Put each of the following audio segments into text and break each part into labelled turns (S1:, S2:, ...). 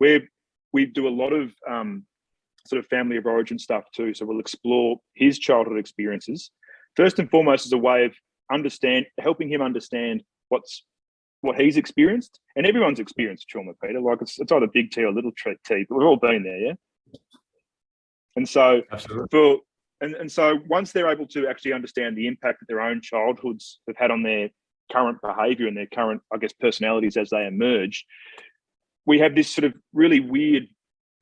S1: we we do a lot of um, sort of family of origin stuff too. So we'll explore his childhood experiences first and foremost as a way of understand helping him understand what's what he's experienced and everyone's experienced trauma, Peter. Like it's, it's either big T or little T, but we've all been there, yeah. And so Absolutely. for and, and so once they're able to actually understand the impact that their own childhoods have had on their current behavior and their current, I guess, personalities as they emerge, we have this sort of really weird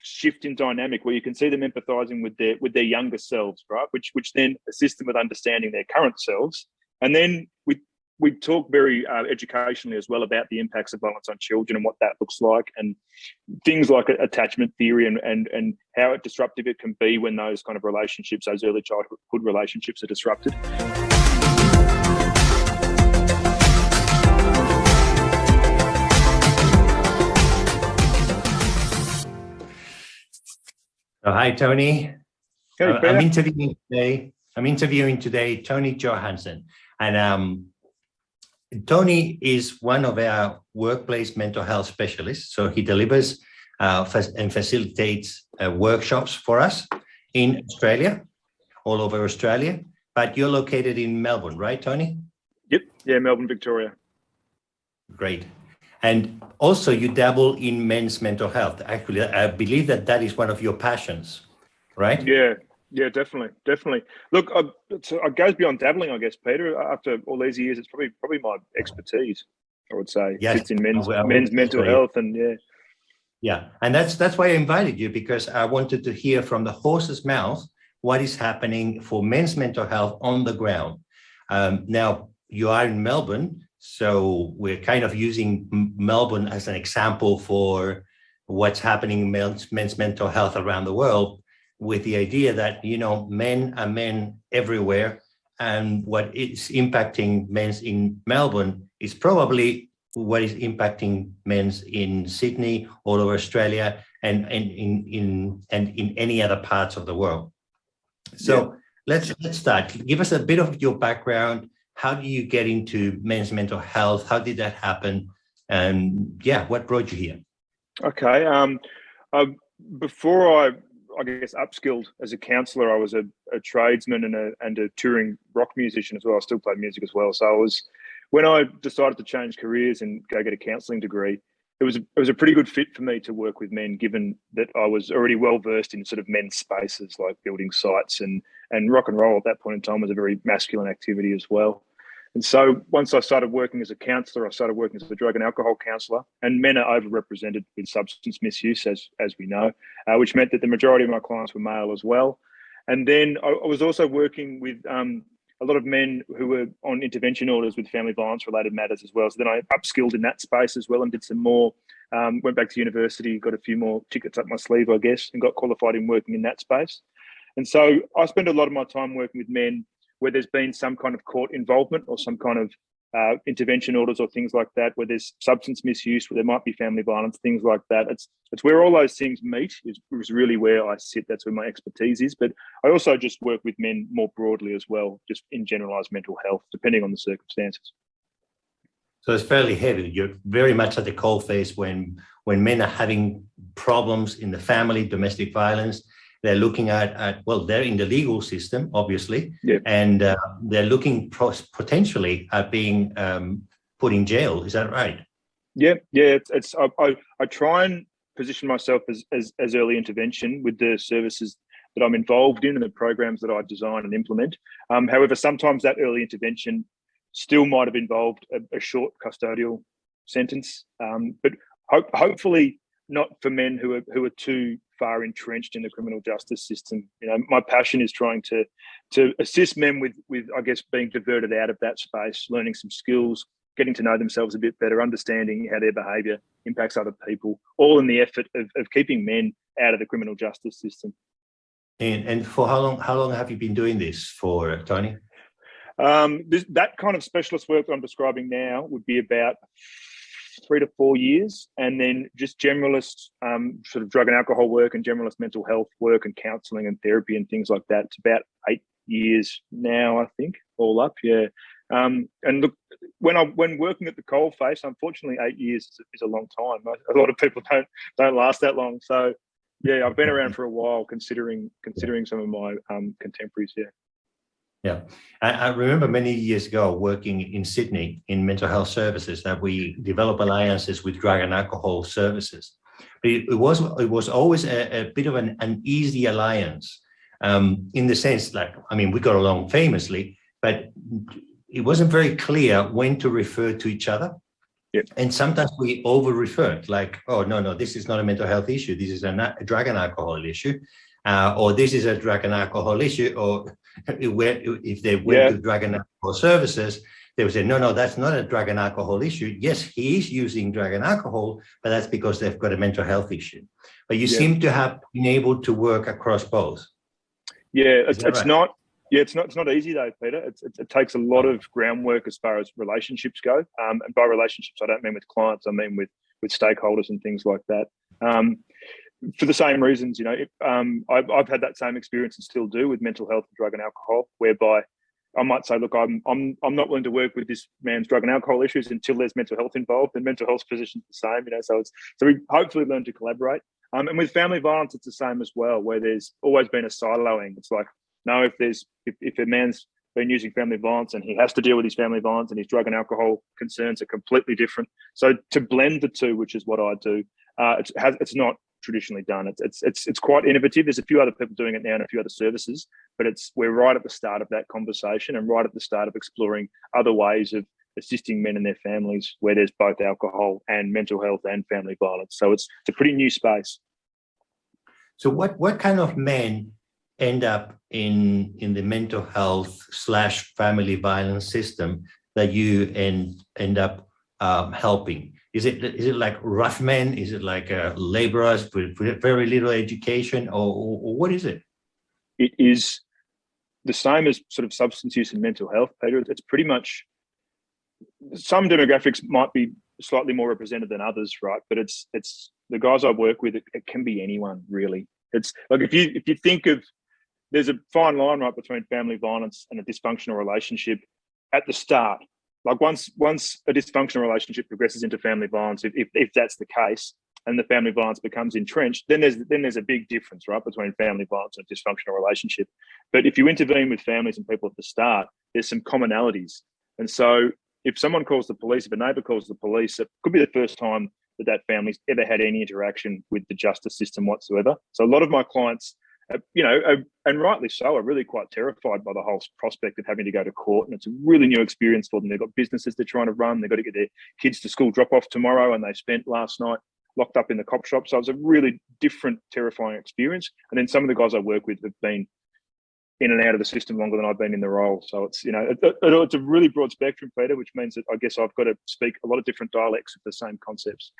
S1: shift in dynamic where you can see them empathizing with their with their younger selves, right? Which which then assist them with understanding their current selves. And then we we talk very uh, educationally as well about the impacts of violence on children and what that looks like and things like attachment theory and, and, and how disruptive it can be when those kind of relationships, those early childhood relationships are disrupted.
S2: So, hi, Tony.
S1: Hey,
S2: uh, I'm interviewing today. I'm interviewing today Tony Johansson, and um, Tony is one of our workplace mental health specialists. So he delivers uh, and facilitates uh, workshops for us in Australia, all over Australia. But you're located in Melbourne, right, Tony?
S1: Yep. Yeah, Melbourne, Victoria.
S2: Great. And also you dabble in men's mental health. Actually, I believe that that is one of your passions, right?
S1: Yeah, yeah, definitely, definitely. Look, I, it goes beyond dabbling, I guess, Peter. After all these years, it's probably probably my expertise. I would say yes. it's in men's well, men's mental health, and yeah,
S2: yeah, and that's that's why I invited you because I wanted to hear from the horse's mouth what is happening for men's mental health on the ground. Um, now you are in Melbourne, so we're kind of using Melbourne as an example for what's happening in men's, men's mental health around the world with the idea that, you know, men are men everywhere. And what is impacting men's in Melbourne is probably what is impacting men's in Sydney, all over Australia, and, and in, in, and in any other parts of the world. So yeah. let's, let's start. Give us a bit of your background. How do you get into men's mental health? How did that happen? And yeah, what brought you here?
S1: Okay. Um, uh, before I I guess upskilled as a counselor. I was a, a, tradesman and a and a touring rock musician as well. I still played music as well. So I was when I decided to change careers and go get a counselling degree, it was it was a pretty good fit for me to work with men, given that I was already well versed in sort of men's spaces like building sites and and rock and roll at that point in time was a very masculine activity as well. And so once I started working as a counsellor, I started working as a drug and alcohol counsellor, and men are overrepresented with substance misuse, as as we know, uh, which meant that the majority of my clients were male as well. And then I, I was also working with um, a lot of men who were on intervention orders with family violence related matters as well. So then I upskilled in that space as well and did some more. Um, went back to university, got a few more tickets up my sleeve, I guess, and got qualified in working in that space. And so I spend a lot of my time working with men where there's been some kind of court involvement or some kind of uh, intervention orders or things like that, where there's substance misuse, where there might be family violence, things like that. It's it's where all those things meet is, is really where I sit. That's where my expertise is. But I also just work with men more broadly as well, just in generalized mental health, depending on the circumstances.
S2: So it's fairly heavy. You're very much at the cold face when when men are having problems in the family, domestic violence, they're looking at, at well, they're in the legal system, obviously, yeah. and uh, they're looking potentially at being um, put in jail. Is that right?
S1: Yeah, yeah. It's, it's I, I, I try and position myself as, as, as early intervention with the services that I'm involved in and the programs that I design and implement. Um, however, sometimes that early intervention still might have involved a, a short custodial sentence, um, but ho hopefully not for men who are who are too far entrenched in the criminal justice system. You know, my passion is trying to to assist men with with I guess being diverted out of that space, learning some skills, getting to know themselves a bit better, understanding how their behaviour impacts other people, all in the effort of, of keeping men out of the criminal justice system.
S2: And and for how long how long have you been doing this for, Tony?
S1: Um, this, that kind of specialist work I'm describing now would be about three to four years, and then just generalist um, sort of drug and alcohol work and generalist mental health work and counselling and therapy and things like that. It's about eight years now, I think, all up. Yeah. Um, and look, when I when working at the coal face, unfortunately, eight years is, is a long time. A lot of people don't don't last that long. So yeah, I've been around for a while, considering considering some of my um, contemporaries. Yeah.
S2: Yeah, I, I, remember many years ago working in Sydney in mental health services that we developed alliances with drug and alcohol services. But it, it was it was always a, a bit of an, an easy alliance um, in the sense like I mean we got along famously, but it wasn't very clear when to refer to each other.
S1: Yep.
S2: And sometimes we over referred like, oh, no, no, this is not a mental health issue. This is a, a drug and alcohol issue. Uh, or this is a drug and alcohol issue. Or if they went yeah. to drug and alcohol services, they would say, no, no, that's not a drug and alcohol issue. Yes, he is using drug and alcohol, but that's because they've got a mental health issue. But you yeah. seem to have been able to work across both.
S1: Yeah, it's, it's right? not yeah, it's not it's not easy though, Peter. It's, it, it takes a lot of groundwork as far as relationships go. Um, and by relationships, I don't mean with clients. I mean with with stakeholders and things like that. Um, for the same reasons, you know, it, um, I've, I've had that same experience and still do with mental health, and drug and alcohol, whereby I might say, look, I'm I'm I'm not willing to work with this man's drug and alcohol issues until there's mental health involved. And mental health positions the same, you know. So it's so we hopefully learn to collaborate. Um, and with family violence, it's the same as well, where there's always been a siloing. It's like no, if there's if, if a man's been using family violence and he has to deal with his family violence and his drug and alcohol concerns are completely different. So to blend the two, which is what I do, uh, it's, it's not traditionally done. It's, it's it's it's quite innovative. There's a few other people doing it now and a few other services, but it's we're right at the start of that conversation and right at the start of exploring other ways of assisting men and their families where there's both alcohol and mental health and family violence. So it's, it's a pretty new space.
S2: So what what kind of men end up in in the mental health slash family violence system that you end end up um, helping? Is it is it like rough men? Is it like uh, laborers with very little education, or, or, what is it?
S1: It is the same as sort of substance use and mental health, Peter. It's pretty much some demographics might be slightly more represented than others, right? But it's it's the guys I work with. It, it can be anyone really. It's like if you if you think of there's a fine line right between family violence and a dysfunctional relationship at the start. Like once once a dysfunctional relationship progresses into family violence, if, if, if that's the case, and the family violence becomes entrenched, then there's then there's a big difference, right, between family violence and a dysfunctional relationship. But if you intervene with families and people at the start, there's some commonalities. And so if someone calls the police, if a neighbor calls the police, it could be the first time that that family's ever had any interaction with the justice system whatsoever. So a lot of my clients you know, uh, and rightly so, are really quite terrified by the whole prospect of having to go to court. And it's a really new experience for them. They've got businesses they're trying to run. They've got to get their kids to school drop off tomorrow, and they spent last night locked up in the cop shop. So it's a really different, terrifying experience. And then some of the guys I work with have been in and out of the system longer than I've been in the role. So it's you know it, it, it's a really broad spectrum, Peter, which means that I guess I've got to speak a lot of different dialects of the same concepts.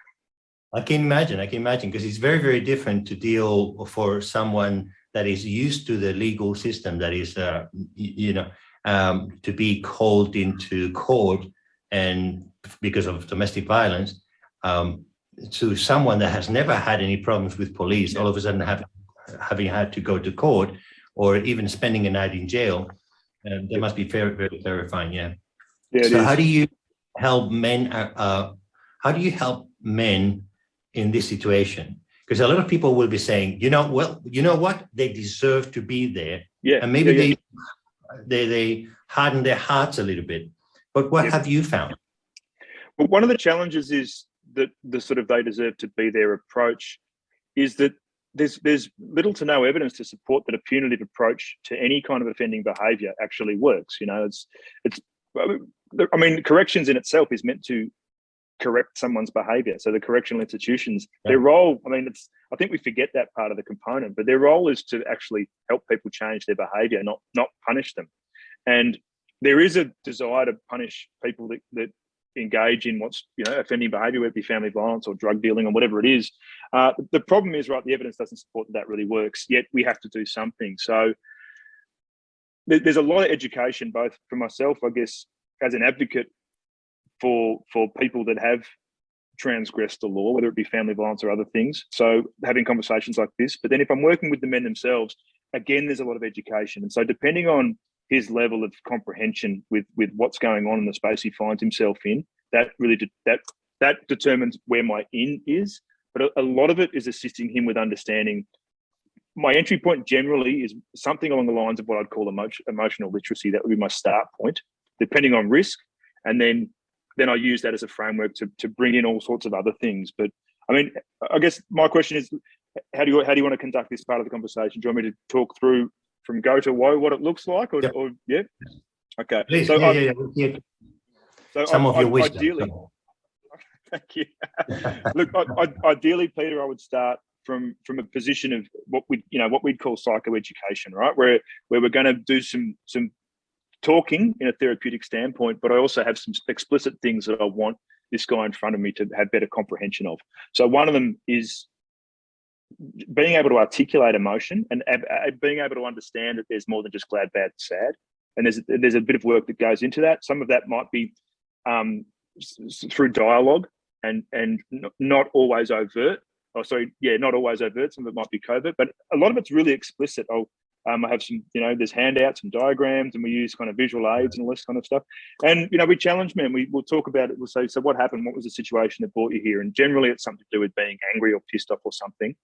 S2: I can imagine. I can imagine because it's very, very different to deal for someone that is used to the legal system, that is, uh, you know, um, to be called into court and because of domestic violence, um, to someone that has never had any problems with police, all of a sudden have, having had to go to court or even spending a night in jail, uh, that must be very, very terrifying. Yeah. yeah so how do you help men? Uh, uh, how do you help men in this situation? Because a lot of people will be saying, you know, well, you know what, they deserve to be there.
S1: Yeah.
S2: And maybe
S1: yeah,
S2: yeah. they they they harden their hearts a little bit. But what yeah. have you found?
S1: Well, one of the challenges is that the sort of they deserve to be their approach is that there's there's little to no evidence to support that a punitive approach to any kind of offending behavior actually works. You know, it's it's I mean, corrections in itself is meant to correct someone's behavior. So the correctional institutions, yeah. their role, I mean, it's I think we forget that part of the component, but their role is to actually help people change their behavior, not not punish them. And there is a desire to punish people that, that engage in what's you know offending behavior, whether it be family violence or drug dealing or whatever it is. Uh, the problem is, right, the evidence doesn't support that that really works. Yet we have to do something. So there's a lot of education, both for myself, I guess, as an advocate for for people that have transgressed the law, whether it be family violence or other things. So having conversations like this. But then if I'm working with the men themselves, again, there's a lot of education. And so depending on his level of comprehension with with what's going on in the space he finds himself in. That really de that that determines where my in is. But a, a lot of it is assisting him with understanding. My entry point generally is something along the lines of what I'd call emotion, emotional literacy. That would be my start point, depending on risk, and then then I use that as a framework to to bring in all sorts of other things. But I mean, I guess my question is, how do you how do you want to conduct this part of the conversation? Do you want me to talk through from go to woe what it looks like, or, or yeah? Okay.
S2: Please, so yeah, yeah, yeah. So some I, of your I, wisdom.
S1: Ideally, thank you. Look, I, ideally, Peter, I would start from from a position of what we you know what we'd call psychoeducation, right? Where where we're going to do some some talking in a therapeutic standpoint, but I also have some explicit things that I want this guy in front of me to have better comprehension of. So one of them is being able to articulate emotion and being able to understand that there's more than just glad, bad, sad. And there's there's a bit of work that goes into that. Some of that might be um, through dialogue and and not always overt. Oh, sorry, yeah, not always overt. Some of it might be covert, but a lot of it's really explicit. Oh, um, I have some, you know, there's handouts and diagrams, and we use kind of visual aids and all this kind of stuff. And you know, we challenge men. We will talk about it. We'll say, so what happened? What was the situation that brought you here? And generally, it's something to do with being angry or pissed off or something.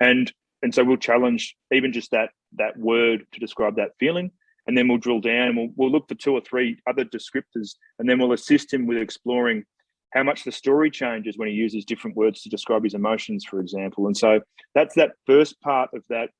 S1: And and so we'll challenge even just that that word to describe that feeling. And then we'll drill down and we'll, we'll look for two or three other descriptors, and then we'll assist him with exploring how much the story changes when he uses different words to describe his emotions, for example. And so that's that first part of that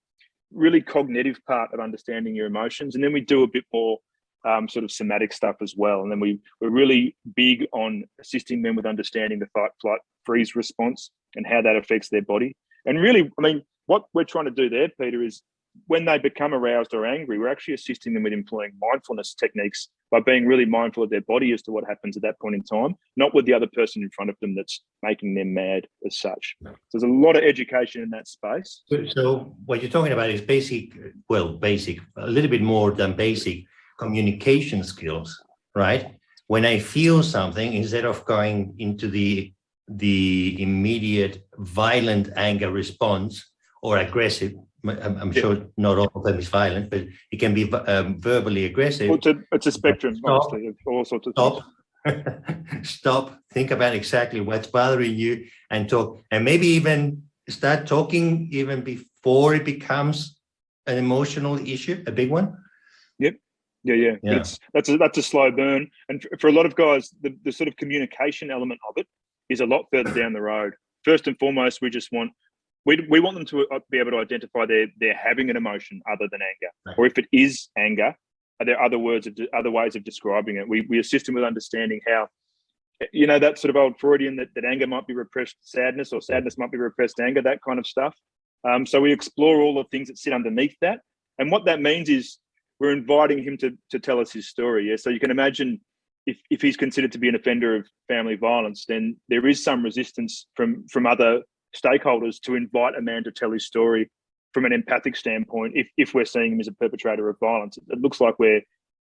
S1: really cognitive part of understanding your emotions. And then we do a bit more um, sort of somatic stuff as well. And then we, we're really big on assisting them with understanding the fight, flight, freeze response and how that affects their body. And really, I mean, what we're trying to do there, Peter, is when they become aroused or angry, we're actually assisting them with employing mindfulness techniques by being really mindful of their body as to what happens at that point in time, not with the other person in front of them that's making them mad as such. So there's a lot of education in that space.
S2: So, so what you're talking about is basic, well, basic, a little bit more than basic communication skills, right? When I feel something, instead of going into the the immediate violent anger response or aggressive, I'm, I'm yeah. sure not all of them is violent, but it can be um, verbally aggressive.
S1: It's, a, it's a spectrum, stop, all sorts of
S2: stop. stop, think about exactly what's bothering you and talk, and maybe even start talking even before it becomes an emotional issue, a big one.
S1: Yep. Yeah, yeah, yeah. It's that's a that's a slow burn, and for a lot of guys, the, the sort of communication element of it is a lot further down the road. First and foremost, we just want we, we want them to uh, be able to identify they're, they're having an emotion other than anger. Right. Or if it is anger, are there other words, of, other ways of describing it? We, we assist them with understanding how, you know, that sort of old Freudian that, that anger might be repressed sadness or sadness might be repressed anger, that kind of stuff. Um, so we explore all the things that sit underneath that. And what that means is we're inviting him to, to tell us his story. Yeah. So you can imagine if, if he's considered to be an offender of family violence, then there is some resistance from, from other stakeholders to invite a man to tell his story from an empathic standpoint if, if we're seeing him as a perpetrator of violence. It looks like we're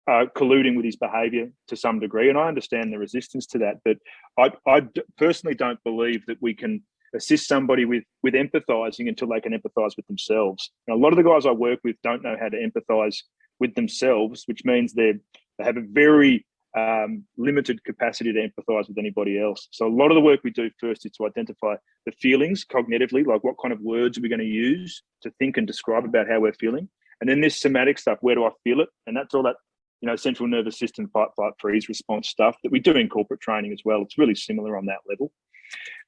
S1: uh, colluding with his behavior to some degree. And I understand the resistance to that, but I, I personally don't believe that we can assist somebody with with empathizing until they can empathize with themselves. And a lot of the guys I work with don't know how to empathize with themselves, which means they they have a very um, limited capacity to empathize with anybody else. So a lot of the work we do first is to identify the feelings cognitively, like what kind of words are we going to use to think and describe about how we're feeling. And then this somatic stuff, where do I feel it? And that's all that, you know, central nervous system fight, flight, freeze response stuff that we do in corporate training as well. It's really similar on that level.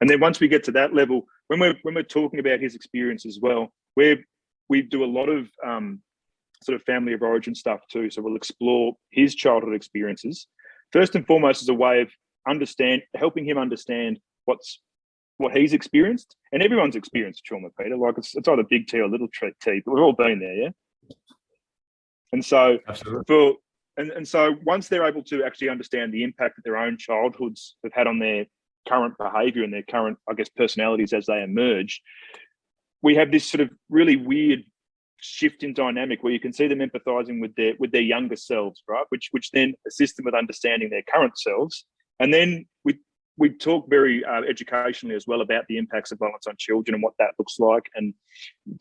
S1: And then once we get to that level, when we're when we're talking about his experience as well, we're we do a lot of um, sort of family of origin stuff too. So we'll explore his childhood experiences first and foremost as a way of understand helping him understand what's what he's experienced and everyone's experienced trauma, Peter. Like it's it's either big T or little T, but we've all been there, yeah. And so Absolutely. for and, and so once they're able to actually understand the impact that their own childhoods have had on their current behavior and their current, I guess, personalities as they emerge, we have this sort of really weird shift in dynamic where you can see them empathizing with their with their younger selves right which which then assists them with understanding their current selves and then we we talk very uh, educationally as well about the impacts of violence on children and what that looks like, and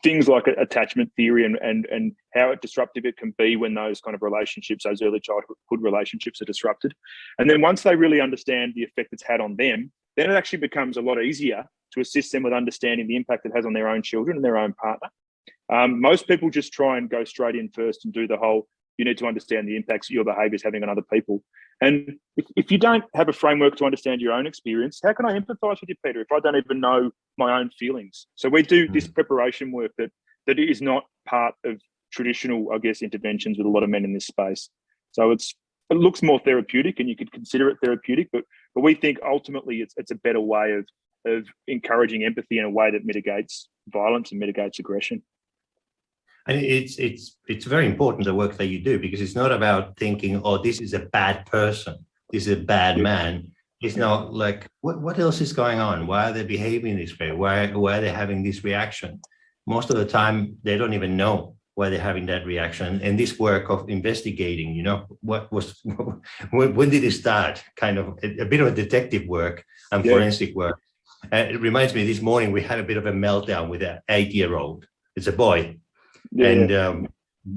S1: things like attachment theory and and and how disruptive it can be when those kind of relationships, those early childhood relationships, are disrupted. And then once they really understand the effect it's had on them, then it actually becomes a lot easier to assist them with understanding the impact it has on their own children and their own partner. Um, most people just try and go straight in first and do the whole you need to understand the impacts your behavior is having on other people. And if, if you don't have a framework to understand your own experience, how can I empathize with you, Peter, if I don't even know my own feelings? So we do this mm. preparation work that that is not part of traditional, I guess, interventions with a lot of men in this space. So it's it looks more therapeutic and you could consider it therapeutic, but but we think ultimately it's it's a better way of of encouraging empathy in a way that mitigates violence and mitigates aggression.
S2: And it's it's it's very important the work that you do because it's not about thinking, oh, this is a bad person, this is a bad man. It's not like what what else is going on? Why are they behaving this way? Why why are they having this reaction? Most of the time, they don't even know why they're having that reaction. And this work of investigating, you know, what was when, did it start? Kind of a, a bit of a detective work and yeah. forensic work. Uh, it reminds me this morning we had a bit of a meltdown with an eight-year-old. It's a boy, yeah. and um,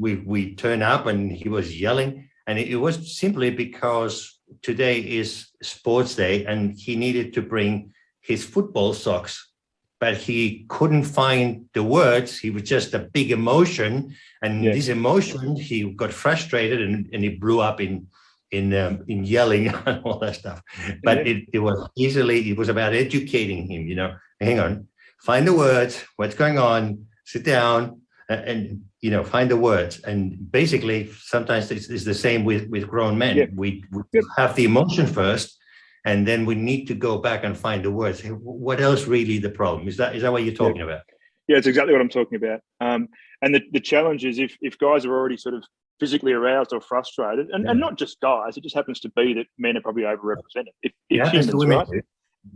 S2: we we turn up and he was yelling. And it, it, was simply because today is sports day and he needed to bring his football socks. But he couldn't find the words. He was just a big emotion. And yeah. this emotion he got frustrated and, and he blew up in in um, in yelling and all that stuff. But it, it was easily it was about educating him you know. Hang on. Find the words. What's going on? Sit down and you know find the words. And basically sometimes it's, it's the same with with grown men. We, we have the emotion first and then we need to go back and find the words. What else really the problem? Is that is that what you're talking about?
S1: Yeah it's exactly what i'm talking about. Um, and the, the challenge is if if guys are already sort of physically aroused or frustrated and, yeah. and not just guys it just happens to be that men are probably overrepresented. If, if yeah, humans right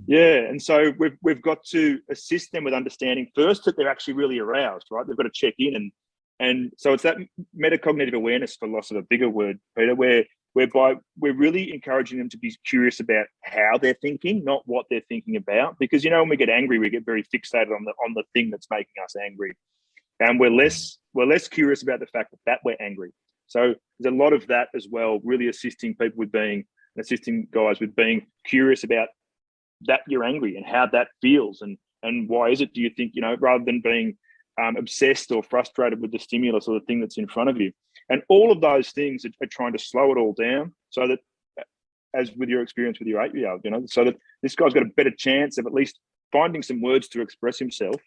S1: yeah, and so we've we've got to assist them with understanding first that they're actually really aroused, right? They've got to check in and and so it's that metacognitive awareness, for loss of a bigger word, Peter, where whereby we're really encouraging them to be curious about how they're thinking, not what they're thinking about. Because you know, when we get angry, we get very fixated on the on the thing that's making us angry, and we're less we're less curious about the fact that, that we're angry. So there's a lot of that as well, really assisting people with being assisting guys with being curious about that you're angry and how that feels and and why is it do you think you know rather than being um, obsessed or frustrated with the stimulus or the thing that's in front of you and all of those things are, are trying to slow it all down so that as with your experience with your eight year old you know so that this guy's got a better chance of at least finding some words to express himself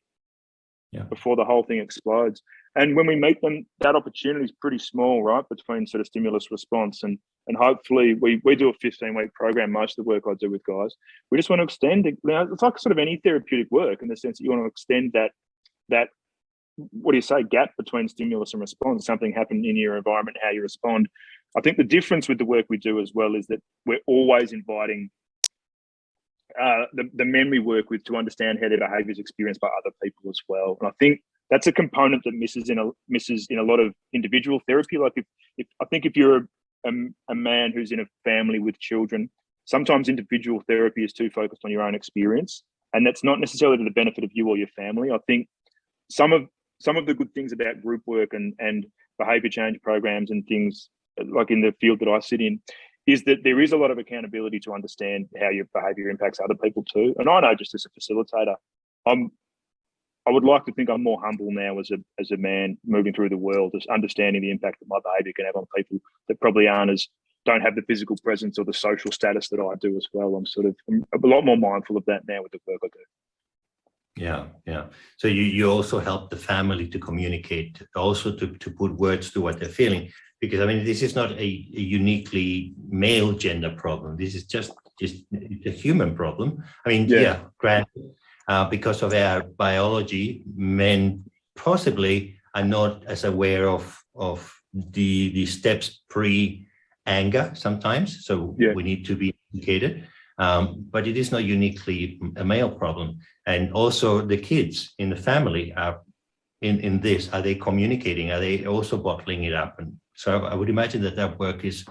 S1: yeah. before the whole thing explodes and when we meet them that opportunity is pretty small right between sort of stimulus response and and hopefully we we do a 15 week program most of the work i do with guys. We just want to extend it. It's like sort of any therapeutic work in the sense that you want to extend that that what do you say gap between stimulus and response. Something happened in your environment how you respond. I think the difference with the work we do as well is that we're always inviting uh, the, the men we work with to understand how their behavior is experienced by other people as well. And i think that's a component that misses in a misses in a lot of individual therapy. Like if, if i think if you're a a, man who's in a family with children, sometimes individual therapy is too focused on your own experience, and that's not necessarily to the benefit of you or your family. I think some of some of the good things about group work and and behavior change programs and things like in the field that I sit in is that there is a lot of accountability to understand how your behavior impacts other people too. And I know just as a facilitator, I'm I would like to think I'm more humble now as a as a man moving through the world, just understanding the impact that my behaviour can have on people that probably aren't as don't have the physical presence or the social status that I do as well. I'm sort of I'm a lot more mindful of that now with the work I do.
S2: Yeah, yeah. So you you also help the family to communicate, also to to put words to what they're feeling, because I mean this is not a, a uniquely male gender problem. This is just just a human problem. I mean, yeah, yeah granted uh, because of our biology, men possibly are not as aware of, of the, the steps pre-anger sometimes. So yeah. we need to be educated. Um, but it is not uniquely a male problem. And also the kids in the family are in, in this, are they communicating? Are they also bottling it up? And so I would imagine that that work is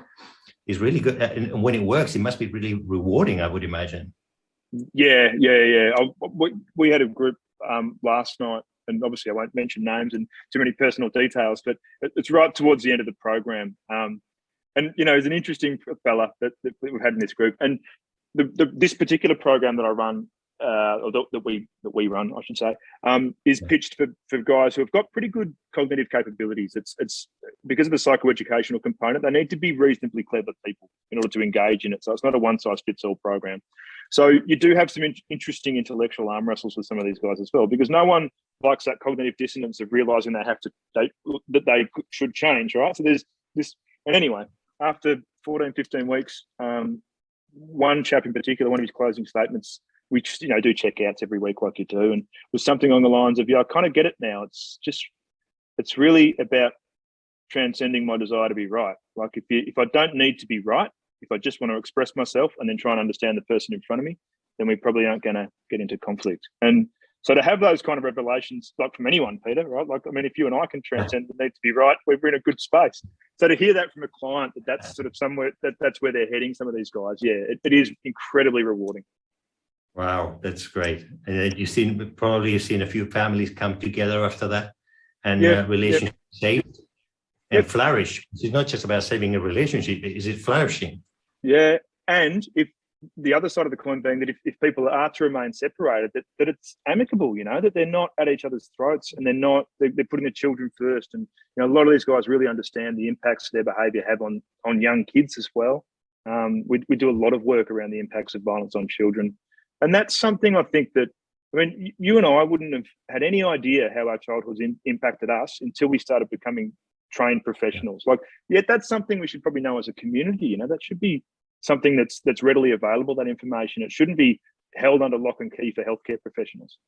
S2: is really good. And when it works, it must be really rewarding, I would imagine.
S1: Yeah, yeah, yeah. I, we, we had a group um, last night, and obviously I won't mention names and too many personal details, but it, it's right towards the end of the program. Um, and you know, he's an interesting fella that, that, we've had in this group. And the, the, this particular program that I run, uh, or that, that we that we run, I should say, um, is pitched for, for guys who have got pretty good cognitive capabilities. It's it's because of the psychoeducational component. They need to be reasonably clever people in order to engage in it. So it's not a one size fits all program. So you do have some in interesting intellectual arm wrestles with some of these guys as well, because no one likes that cognitive dissonance of realizing they have to they, that they should change, right? So there's this, and anyway, after 14, 15 weeks, um, one chap in particular, one of his closing statements, which you know do checkouts every week like you do, and was something along the lines of, "Yeah, I kind of get it now. It's just, it's really about transcending my desire to be right. Like if you, if I don't need to be right, if I just want to express myself and then try and understand the person in front of me, then we probably aren't going to get into conflict. And so to have those kind of revelations, like from anyone, Peter, right? Like, I mean, if you and I can transcend the need to be right, we're in a good space. So to hear that from a client that that's sort of somewhere that that's where they're heading, some of these guys, yeah, it, it is incredibly rewarding.
S2: Wow, that's great. And you've seen probably you've seen a few families come together after that and yeah, uh, relationships saved and yep. flourish. It's not just about saving a relationship, is it flourishing?
S1: Yeah. And if the other side of the coin being that if, if people are to remain separated, that, that it's amicable, you know, that they're not at each other's throats and they're not, they're, they're putting the children first. And, you know, a lot of these guys really understand the impacts their behavior have on, on young kids as well. Um, we, we do a lot of work around the impacts of violence on children. And that's something I think that, I mean, you and I wouldn't have had any idea how our childhoods in, impacted us until we started becoming trained professionals. Like, yeah, that's something we should probably know as a community, you know, that should be something that's that's readily available, that information. It shouldn't be held under lock and key for healthcare professionals.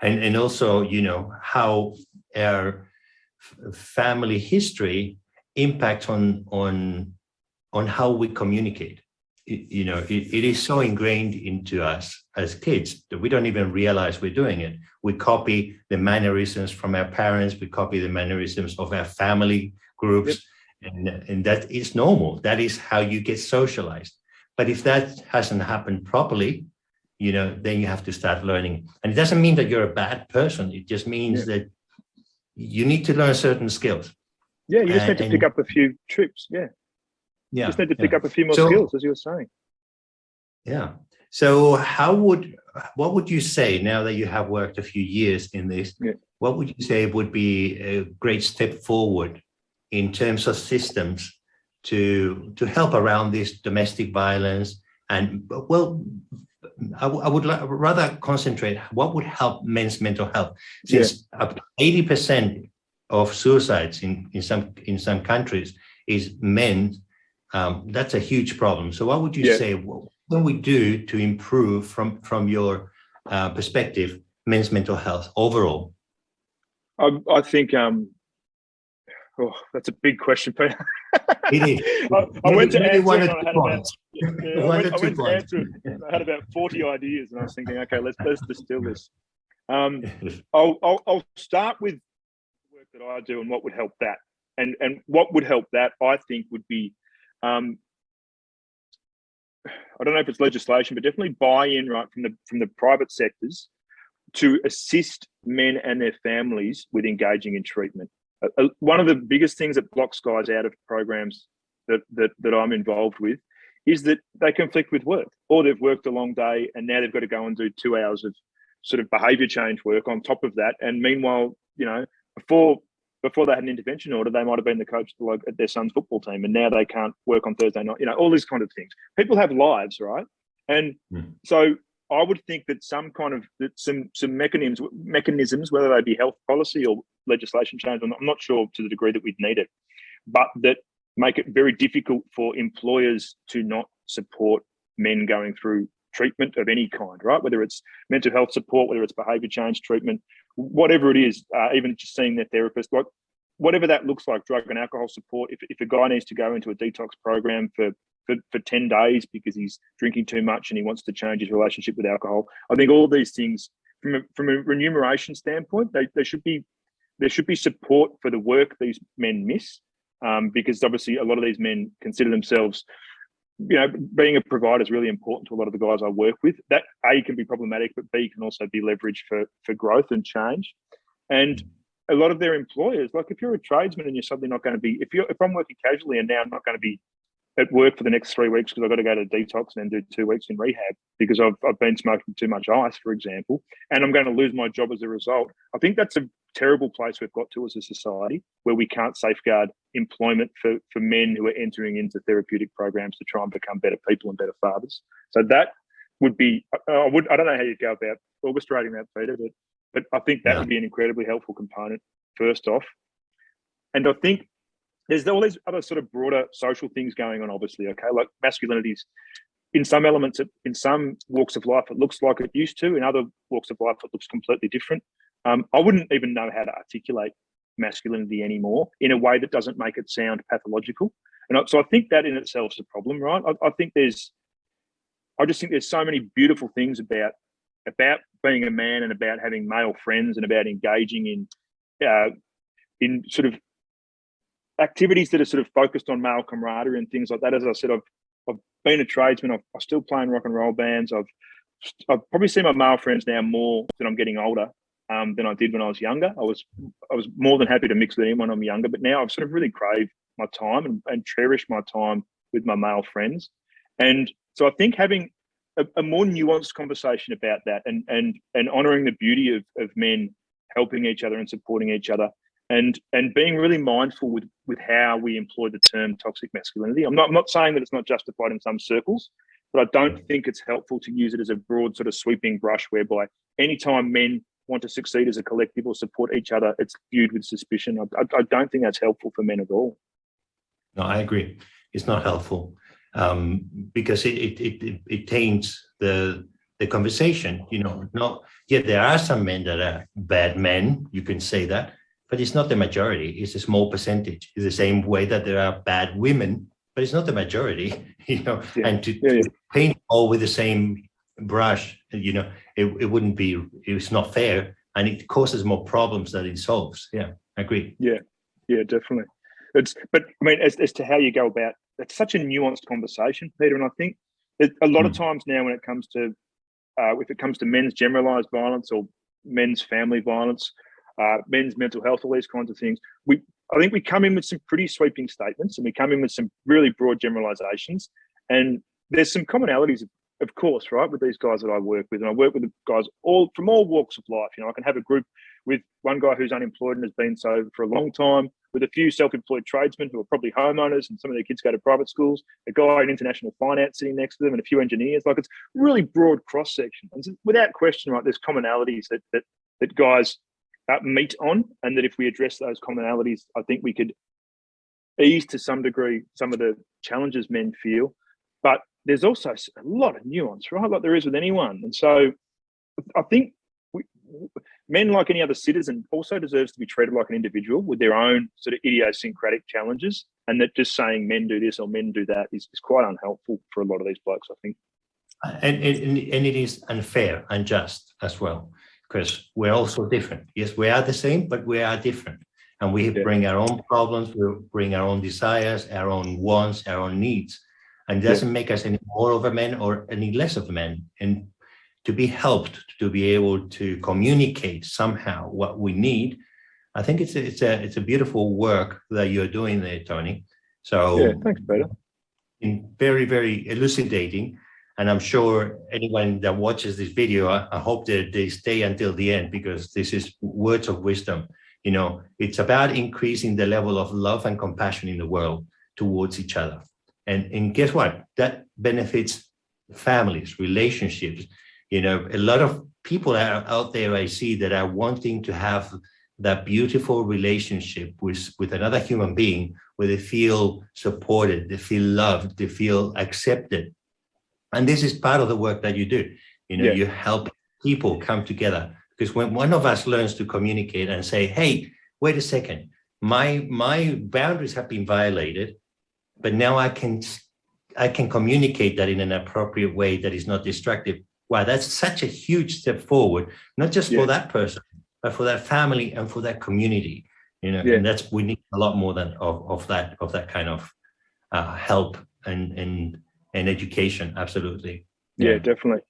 S2: And, and also, you know, how our family history impacts on, on, on how we communicate. It, you know, it, it is so ingrained into us as kids that we don't even realize we're doing it. We copy the mannerisms from our parents, we copy the mannerisms of our family groups. Yep and, and that is normal. That is how you get socialized. But if that hasn't happened properly, you know, then you have to start learning. And it doesn't mean that you're a bad person. It just means yeah. that you need to learn certain skills.
S1: Yeah, you just and, need to pick up a few tricks. Yeah. Yeah. Just need to pick yeah. up a few more so, skills, as you were saying.
S2: Yeah. So how would, what would you say now that you have worked a few years in this, yeah. what would you say would be a great step forward in terms of systems to to help around this domestic violence and well I, I would rather concentrate what would help men's mental health since yeah. 80 percent of suicides in in some in some countries is men um, that's a huge problem so what would you yeah. say what can we do to improve from from your uh, perspective men's mental health overall
S1: I, I think um, Oh, that's a big question, Peter.
S2: it is.
S1: I, I went to answer it I had about, yeah, I went, I went to answer it. I had about 40 ideas and I was thinking, okay, let's, let's distill this. Um, I'll, I'll, I'll start with the work that I do and what would help that. And, and what would help that, I think, would be, um, I don't know if it's legislation, but definitely buy-in right from the from the private sectors to assist men and their families with engaging in treatment uh, one of the biggest things that blocks guys out of programs that, that, that I'm involved with is that they conflict with work or they've worked a long day and now they've got to go and do two hours of sort of behavior change work on top of that. And meanwhile, you know, before before they had an intervention order, they might have been the coach at their son's football team, and now they can't work on Thursday night. You know, all these kind of things. People have lives, right? And mm. so I would think that some kind of that some some mechanisms mechanisms, whether they be health policy or legislation change, I'm not sure to the degree that we'd need it, but that make it very difficult for employers to not support men going through treatment of any kind, right? Whether it's mental health support, whether it's behavior change treatment, whatever it is, uh, even just seeing their therapist, like whatever that looks like, drug and alcohol support. If, if a guy needs to go into a detox program for for, for 10 days because he's drinking too much and he wants to change his relationship with alcohol. I think all these things from a, from a remuneration standpoint, they, they should be there should be support for the work these men miss um, because obviously a lot of these men consider themselves you know, being a provider is really important to a lot of the guys I work with. That A can be problematic, but B can also be leveraged for for growth and change. And a lot of their employers, like if you're a tradesman and you're suddenly not going to be, if you're if I'm working casually and now I'm not going to be at work for the next three weeks because I've got to go to detox and then do two weeks in rehab because I've, I've been smoking too much ice, for example, and I'm going to lose my job as a result. I think that's a terrible place we've got to as a society where we can't safeguard employment for, for men who are entering into therapeutic programs to try and become better people and better fathers. So that would be, I would, I don't know how you'd go about orchestrating that, Peter, but, but I think that yeah. would be an incredibly helpful component first off. And I think there's all these other sort of broader social things going on, obviously, okay, like masculinities. In some elements, in some walks of life, it looks like it used to. In other walks of life, it looks completely different. Um, I wouldn't even know how to articulate masculinity anymore in a way that doesn't make it sound pathological. And so I think that in itself is a problem, right? I, I think there's, I just think there's so many beautiful things about about being a man and about having male friends and about engaging in uh, in sort of activities that are sort of focused on male camaraderie and things like that. As I said, I've, I've been a tradesman. I've, I still play in rock and roll bands. I've I've probably seen my male friends now more than I'm getting older um, than I did when I was younger. I was I was more than happy to mix with anyone when I'm younger, but now I've sort of really craved my time and, and cherish my time with my male friends. And so I think having a, a, more nuanced conversation about that and and and honoring the beauty of, of men helping each other and supporting each other and and being really mindful with with how we employ the term toxic masculinity. I'm not I'm not saying that it's not justified in some circles, but I don't think it's helpful to use it as a broad sort of sweeping brush whereby anytime men want to succeed as a collective or support each other, it's viewed with suspicion. I, I, I don't think that's helpful for men at all.
S2: No, I agree. It's not helpful um, because it, it, it, it taints the the conversation. You know, not yet there are some men that are bad men. You can say that, but it's not the majority. It's a small percentage. It's the same way that there are bad women, but it's not the majority. You know, yeah. and to, yeah, yeah. to paint all with the same brush, you know, it, it wouldn't be, it's not fair and it causes more problems than it solves. Yeah, I agree.
S1: Yeah, yeah, definitely. It's, but I mean, as, as to how you go about, it's such a nuanced conversation, Peter. And I think a lot mm. of hmm. times now when it comes to, uh, if it comes to men's generalized violence or men's family violence, uh, men's mental health, all these kinds of things, we, I think we come in with some pretty sweeping statements and we come in with some really broad generalizations. And there's some commonalities of course, right, with these guys that I work with, and I work with guys all from all walks of life. You know, I can have a group with one guy who's unemployed and has been so for a long time, with a few self-employed tradesmen who are probably homeowners, and some of their kids go to private schools. A guy in international finance sitting next to them, and a few engineers. Like it's really broad cross section, and without question, right, there's commonalities that that that guys uh, meet on, and that if we address those commonalities, I think we could ease to some degree some of the challenges men feel. But there's also a lot of nuance, right? Like there is with anyone. And so I think we, men, like any other citizen, also deserves to be treated like an individual with their own sort of idiosyncratic challenges. And that just saying men do this or men do that is, is quite unhelpful for a lot of these blokes, I think.
S2: Uh, and, and, and it is unfair, unjust as well, because we're also different. Yes, we are the same, but we are different. And we yeah. bring our own problems, we bring our own desires, our own wants, our own needs and doesn't make us any more of a man or any less of a man. And to be helped to be able to communicate somehow what we need, I think it's a, it's a it's a beautiful work that you're doing there, Tony. So
S1: yeah, thanks, Peter.
S2: In very very elucidating, and I'm sure anyone that watches this video, I, I hope that they stay until the end because this is words of wisdom. You know, it's about increasing the level of love and compassion in the world towards each other. And, and guess what? That benefits families, relationships. You know, a lot of people are out there I see that are wanting to have that beautiful relationship with, with another human being where they feel supported, they feel loved, they feel accepted. And this is part of the work that you do. You know, yeah. you help people come together because when one of us learns to communicate and say, hey, wait a second, my, my boundaries have been violated but now I can I can communicate that in an appropriate way that is not destructive. Wow, that's such a huge step forward, not just yeah. for that person, but for that family and for that community. You know, yeah. and that's we need a lot more than of, of that of that kind of uh, help and and and education. Absolutely.
S1: Yeah, yeah, definitely.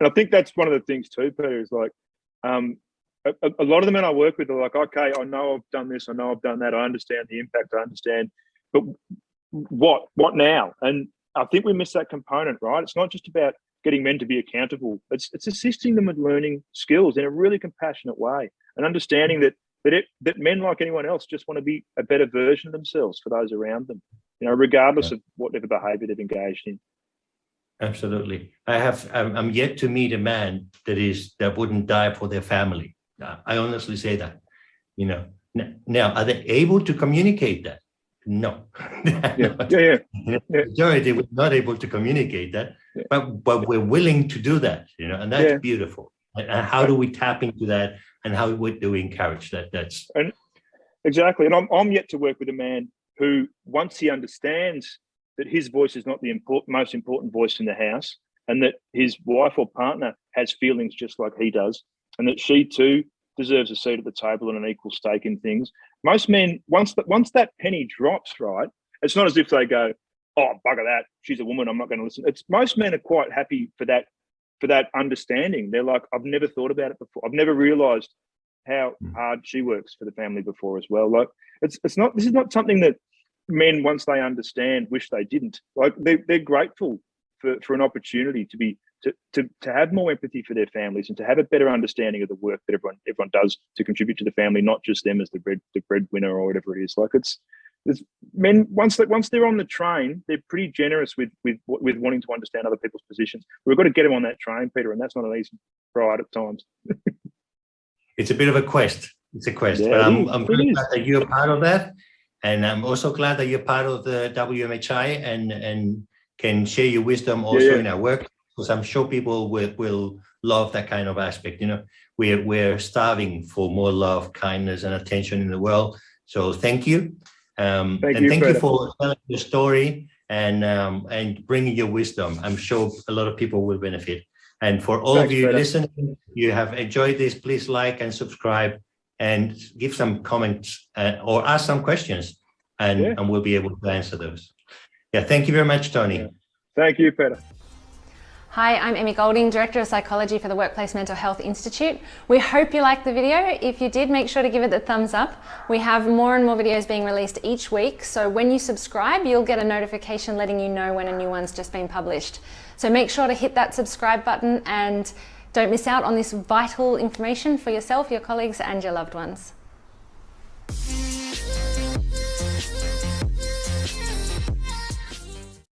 S1: And I think that's one of the things too, Peter, is like um, a, a, lot of the men I work with are like, okay, I know I've done this, I know I've done that, I understand the impact, I understand, but what, what now? And I think we miss that component, right? It's not just about getting men to be accountable. It's it's assisting them with learning skills in a really compassionate way and understanding that that it that men like anyone else just want to be a better version of themselves for those around them, you know, regardless yeah. of whatever behavior they've engaged in.
S2: Absolutely. I have I'm, I'm yet to meet a man that is that wouldn't die for their family. I honestly say that. You know, now are they able to communicate that? No.
S1: yeah, yeah, yeah.
S2: yeah. Majority we're not able to communicate that, yeah. but but we're willing to do that, you know, and that's yeah. beautiful. And how do we tap into that and how do we encourage that? That's
S1: and exactly. And I'm I'm yet to work with a man who once he understands that his voice is not the important, most important voice in the house and that his wife or partner has feelings just like he does and that she too deserves a seat at the table and an equal stake in things. Most men, once that once that penny drops, right, it's not as if they go, "Oh, bugger that, she's a woman, I'm not going to listen." It's most men are quite happy for that for that understanding. They're like, "I've never thought about it before. I've never realised how hmm. hard she works for the family before as well." Like, it's it's not this is not something that men once they understand wish they didn't. Like, they they're grateful for for an opportunity to be to, to, to have more empathy for their families and to have a better understanding of the work that everyone everyone does to contribute to the family, not just them as the bread the breadwinner or whatever it is. Like it's it's men once that once they're on the train, they're pretty generous with with with wanting to understand other people's positions. We've got to get them on that train, Peter, and that's not an easy ride at times.
S2: it's a bit of a quest. It's a quest, yeah, but I'm, I'm really glad that you're part of that, and I'm also glad that you're part of the WMHI and and can share your wisdom also yeah, yeah. in our work because I'm sure people will, will love that kind of aspect. You know, we're, we're starving for more love, kindness, and attention in the world. So thank you. Um, thank and you, thank you for telling your story and um, and bringing your wisdom. I'm sure a lot of people will benefit. And for all Thanks, of you listening, you have enjoyed this, please like and subscribe and give some comments uh, or ask some questions and, yeah. and we'll be able to answer those. Yeah, thank you very much, Tony.
S1: Thank you, Peter.
S3: Hi, I'm Emmy Golding, Director of Psychology for the Workplace Mental Health Institute. We hope you liked the video. If you did, make sure to give it the thumbs up. We have more and more videos being released each week, so when you subscribe, you'll get a notification letting you know when a new one's just been published. So make sure to hit that subscribe button and don't miss out on this vital information for yourself, your colleagues and your loved ones.